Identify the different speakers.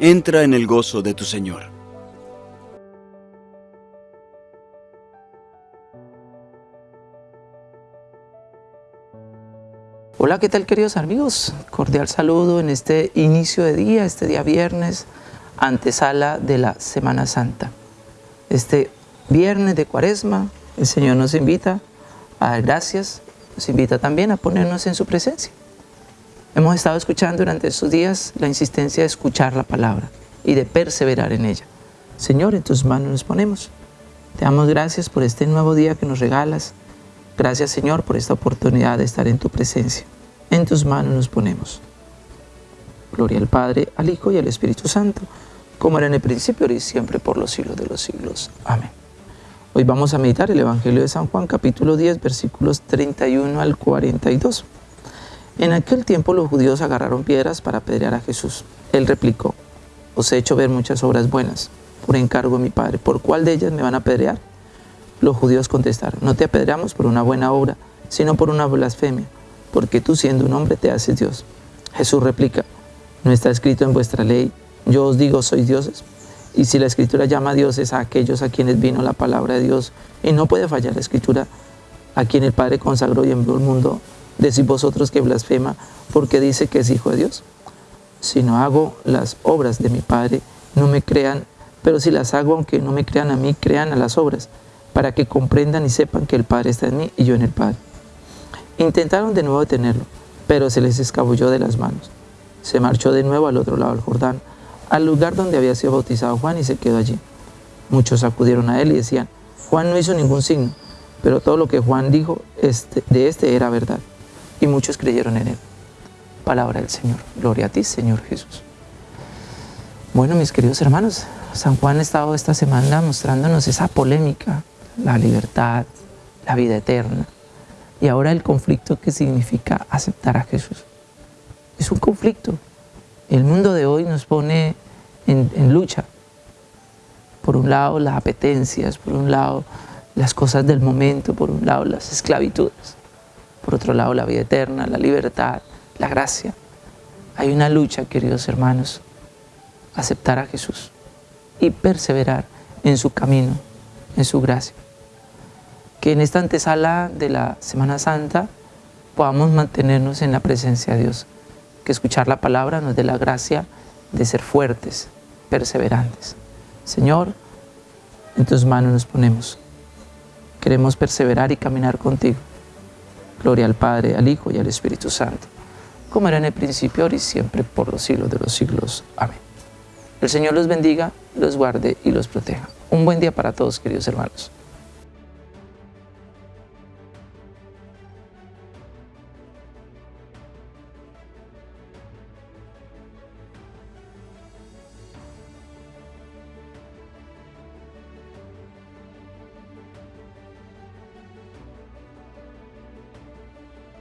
Speaker 1: entra en el gozo de tu Señor.
Speaker 2: Hola, ¿qué tal queridos amigos? Cordial saludo en este inicio de día, este día viernes, antesala de la Semana Santa. Este viernes de cuaresma, el Señor nos invita a dar gracias, nos invita también a ponernos en su presencia. Hemos estado escuchando durante estos días la insistencia de escuchar la palabra y de perseverar en ella. Señor, en tus manos nos ponemos. Te damos gracias por este nuevo día que nos regalas. Gracias, Señor, por esta oportunidad de estar en tu presencia. En tus manos nos ponemos. Gloria al Padre, al Hijo y al Espíritu Santo, como era en el principio, ahora y siempre, por los siglos de los siglos. Amén. Hoy vamos a meditar el Evangelio de San Juan, capítulo 10, versículos 31 al 42. En aquel tiempo los judíos agarraron piedras para apedrear a Jesús. Él replicó, os he hecho ver muchas obras buenas, por encargo de mi Padre. ¿Por cuál de ellas me van a apedrear? Los judíos contestaron, no te apedreamos por una buena obra, sino por una blasfemia, porque tú siendo un hombre te haces Dios. Jesús replica, no está escrito en vuestra ley, yo os digo sois dioses. Y si la escritura llama a dioses a aquellos a quienes vino la palabra de Dios, y no puede fallar la escritura, a quien el Padre consagró y envió al mundo, Decís vosotros que blasfema porque dice que es hijo de Dios. Si no hago las obras de mi Padre, no me crean, pero si las hago, aunque no me crean a mí, crean a las obras, para que comprendan y sepan que el Padre está en mí y yo en el Padre. Intentaron de nuevo detenerlo, pero se les escabulló de las manos. Se marchó de nuevo al otro lado del Jordán, al lugar donde había sido bautizado Juan y se quedó allí. Muchos acudieron a él y decían, Juan no hizo ningún signo, pero todo lo que Juan dijo este, de este era verdad y muchos creyeron en él. Palabra del Señor. Gloria a ti, Señor Jesús. Bueno, mis queridos hermanos, San Juan ha estado esta semana mostrándonos esa polémica, la libertad, la vida eterna, y ahora el conflicto que significa aceptar a Jesús. Es un conflicto. El mundo de hoy nos pone en, en lucha. Por un lado las apetencias, por un lado las cosas del momento, por un lado las esclavitudes por otro lado la vida eterna, la libertad, la gracia. Hay una lucha, queridos hermanos, aceptar a Jesús y perseverar en su camino, en su gracia. Que en esta antesala de la Semana Santa podamos mantenernos en la presencia de Dios, que escuchar la palabra nos dé la gracia de ser fuertes, perseverantes. Señor, en tus manos nos ponemos. Queremos perseverar y caminar contigo. Gloria al Padre, al Hijo y al Espíritu Santo, como era en el principio, ahora y siempre, por los siglos de los siglos. Amén. El Señor los bendiga, los guarde y los proteja. Un buen día para todos, queridos hermanos.